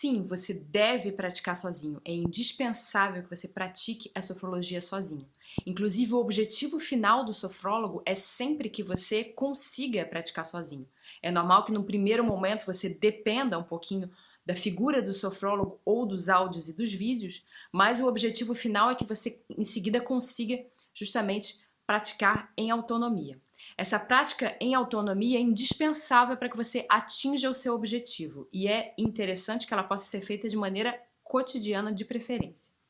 Sim, você deve praticar sozinho. É indispensável que você pratique a sofrologia sozinho. Inclusive, o objetivo final do sofrólogo é sempre que você consiga praticar sozinho. É normal que no primeiro momento você dependa um pouquinho da figura do sofrólogo ou dos áudios e dos vídeos, mas o objetivo final é que você em seguida consiga justamente praticar em autonomia. Essa prática em autonomia é indispensável para que você atinja o seu objetivo e é interessante que ela possa ser feita de maneira cotidiana de preferência.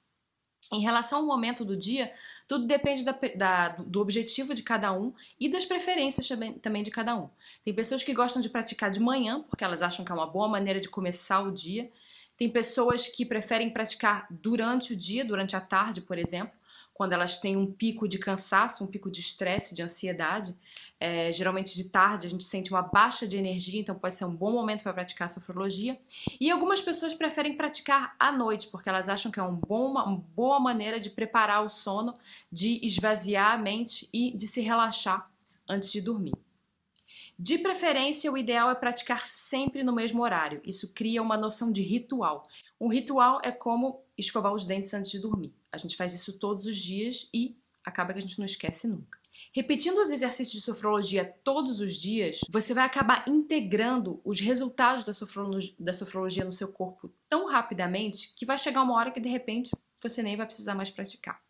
Em relação ao momento do dia, tudo depende da, da, do objetivo de cada um e das preferências também de cada um. Tem pessoas que gostam de praticar de manhã, porque elas acham que é uma boa maneira de começar o dia. Tem pessoas que preferem praticar durante o dia, durante a tarde, por exemplo, quando elas têm um pico de cansaço, um pico de estresse, de ansiedade. É, geralmente de tarde a gente sente uma baixa de energia, então pode ser um bom momento para praticar a sofrologia. E algumas pessoas preferem praticar à noite, porque elas acham que é um bom, uma boa maneira de preparar o sono, de esvaziar a mente e de se relaxar antes de dormir. De preferência, o ideal é praticar sempre no mesmo horário. Isso cria uma noção de ritual. Um ritual é como escovar os dentes antes de dormir. A gente faz isso todos os dias e acaba que a gente não esquece nunca. Repetindo os exercícios de sofrologia todos os dias, você vai acabar integrando os resultados da sofrologia, da sofrologia no seu corpo tão rapidamente que vai chegar uma hora que de repente você nem vai precisar mais praticar.